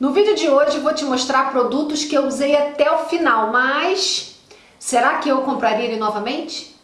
No vídeo de hoje vou te mostrar produtos que eu usei até o final, mas será que eu compraria ele novamente?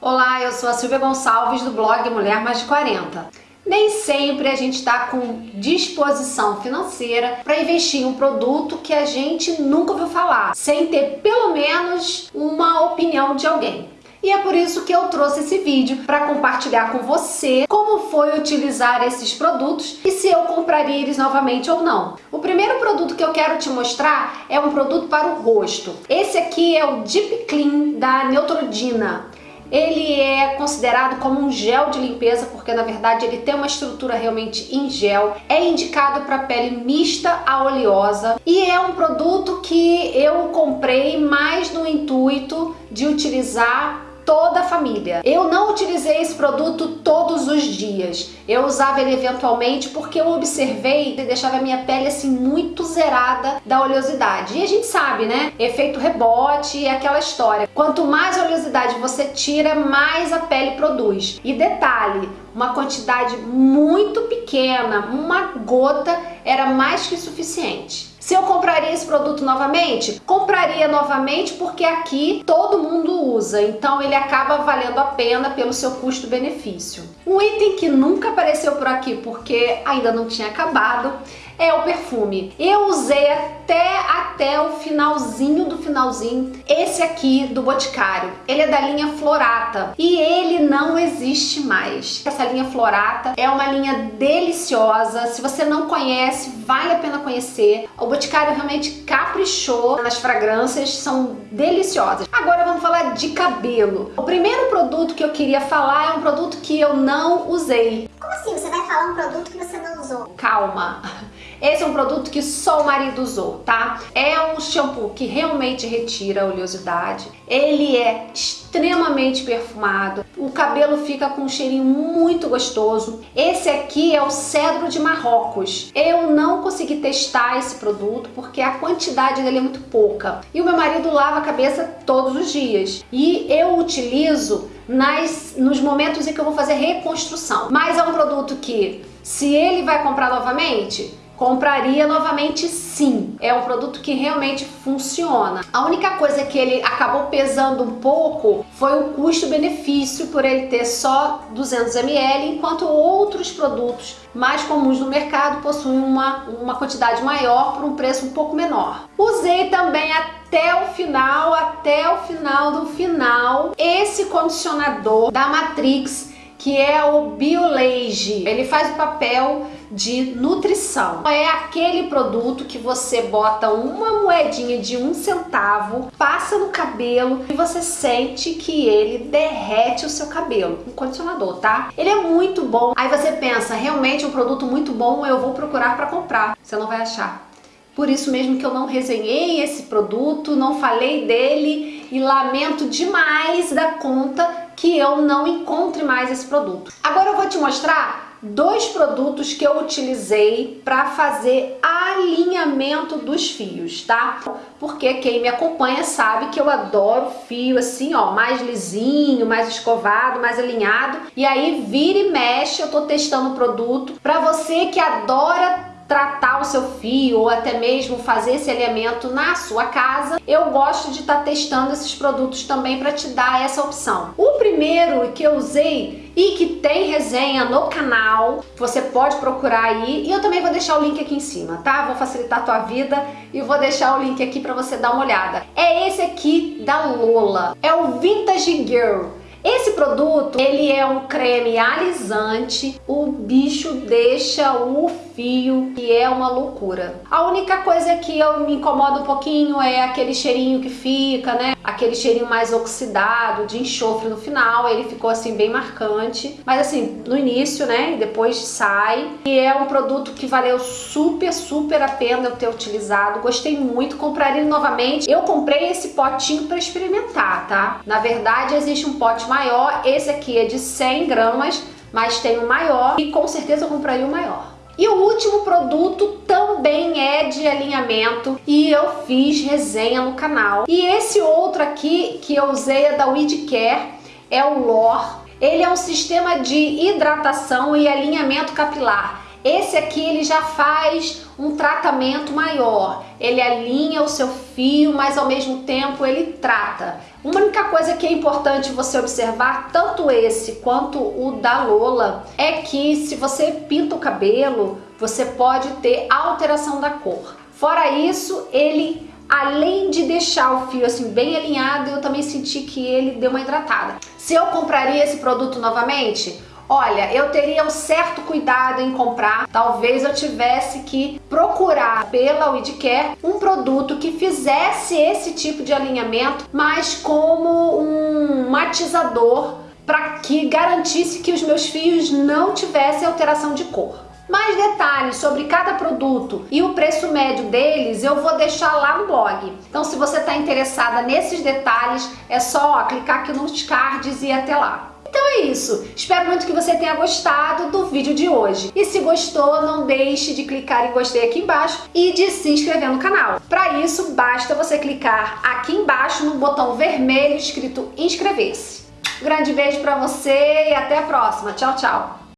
Olá, eu sou a Silvia Gonçalves do blog Mulher Mais de 40. Nem sempre a gente está com disposição financeira para investir em um produto que a gente nunca ouviu falar, sem ter pelo menos uma opinião de alguém. E é por isso que eu trouxe esse vídeo para compartilhar com você como foi utilizar esses produtos e se eu compraria eles novamente ou não. O primeiro produto que eu quero te mostrar é um produto para o rosto. Esse aqui é o Deep Clean da Neutrogena. Ele é considerado como um gel de limpeza porque na verdade ele tem uma estrutura realmente em gel. É indicado para pele mista a oleosa e é um produto que eu comprei mais no intuito de utilizar toda a família. Eu não utilizei esse produto todos os dias. Eu usava ele eventualmente porque eu observei que deixava a minha pele assim muito zerada da oleosidade. E a gente sabe, né? Efeito rebote e aquela história. Quanto mais oleosidade você tira, mais a pele produz. E detalhe, uma quantidade muito pequena, uma gota era mais que suficiente. Se eu compraria esse produto novamente? Compraria novamente porque aqui todo mundo usa, então ele acaba valendo a pena pelo seu custo-benefício. Um item que nunca apareceu por aqui porque ainda não tinha acabado é o perfume. Eu usei até, até o finalzinho do finalzinho esse aqui do Boticário. Ele é da linha Florata e ele não existe mais. Essa linha Florata é uma linha deliciosa. Se você não conhece, vale a pena conhecer. O Boticário realmente caprichou nas fragrâncias, são deliciosas. Agora vamos falar de cabelo. O primeiro produto que eu queria falar é um produto que eu não usei. Como assim? Você vai falar um produto que você não usou? Calma. Esse é um produto que só o marido usou, tá? É um shampoo que realmente retira a oleosidade. Ele é extremamente perfumado. O cabelo fica com um cheirinho muito gostoso. Esse aqui é o cedro de Marrocos. Eu não consegui testar esse produto porque a quantidade dele é muito pouca. E o meu marido lava a cabeça todos os dias. E eu utilizo nas, nos momentos em que eu vou fazer reconstrução. Mas é um produto que, se ele vai comprar novamente, Compraria novamente sim, é um produto que realmente funciona. A única coisa que ele acabou pesando um pouco foi o custo-benefício por ele ter só 200 ml, enquanto outros produtos mais comuns no mercado possuem uma, uma quantidade maior por um preço um pouco menor. Usei também até o final, até o final do final, esse condicionador da Matrix que é o Biolage. Ele faz o papel de nutrição. É aquele produto que você bota uma moedinha de um centavo, passa no cabelo e você sente que ele derrete o seu cabelo. Um condicionador, tá? Ele é muito bom. Aí você pensa, realmente um produto muito bom, eu vou procurar para comprar. Você não vai achar. Por isso mesmo que eu não resenhei esse produto, não falei dele e lamento demais da conta que eu não encontre mais esse produto. Agora eu vou te mostrar dois produtos que eu utilizei para fazer alinhamento dos fios, tá? Porque quem me acompanha sabe que eu adoro fio assim, ó, mais lisinho, mais escovado, mais alinhado. E aí vira e mexe, eu tô testando o produto. Para você que adora tratar o seu fio ou até mesmo fazer esse alinhamento na sua casa, eu gosto de estar tá testando esses produtos também para te dar essa opção. O primeiro que eu usei e que tem resenha no canal, você pode procurar aí e eu também vou deixar o link aqui em cima, tá? Vou facilitar a tua vida e vou deixar o link aqui para você dar uma olhada. É esse aqui da Lola, é o Vintage Girl. Esse produto, ele é um creme alisante, o bicho deixa o fio, que é uma loucura. A única coisa que eu me incomoda um pouquinho é aquele cheirinho que fica, né? Aquele cheirinho mais oxidado, de enxofre no final, ele ficou assim bem marcante. Mas assim, no início, né? E depois sai. E é um produto que valeu super, super a pena eu ter utilizado. Gostei muito, compraria novamente. Eu comprei esse potinho para experimentar, tá? Na verdade, existe um pote maior. Esse aqui é de 100 gramas, mas tem um maior. E com certeza eu compraria o maior. E o último produto também é de alinhamento e eu fiz resenha no canal. E esse outro aqui que eu usei é da Weed Care, é o Lore. Ele é um sistema de hidratação e alinhamento capilar. Esse aqui ele já faz um tratamento maior. Ele alinha o seu fio, mas ao mesmo tempo ele trata. Uma única coisa que é importante você observar, tanto esse quanto o da Lola, é que se você pinta o cabelo, você pode ter alteração da cor. Fora isso, ele além de deixar o fio assim bem alinhado, eu também senti que ele deu uma hidratada. Se eu compraria esse produto novamente? Olha, eu teria um certo cuidado em comprar, talvez eu tivesse que procurar pela Weedcare um produto que fizesse esse tipo de alinhamento, mas como um matizador para que garantisse que os meus fios não tivessem alteração de cor. Mais detalhes sobre cada produto e o preço médio deles eu vou deixar lá no blog. Então se você está interessada nesses detalhes, é só ó, clicar aqui nos cards e ir até lá. Então é isso, espero muito que você tenha gostado do vídeo de hoje. E se gostou, não deixe de clicar em gostei aqui embaixo e de se inscrever no canal. Para isso, basta você clicar aqui embaixo no botão vermelho escrito inscrever-se. Grande beijo para você e até a próxima. Tchau, tchau!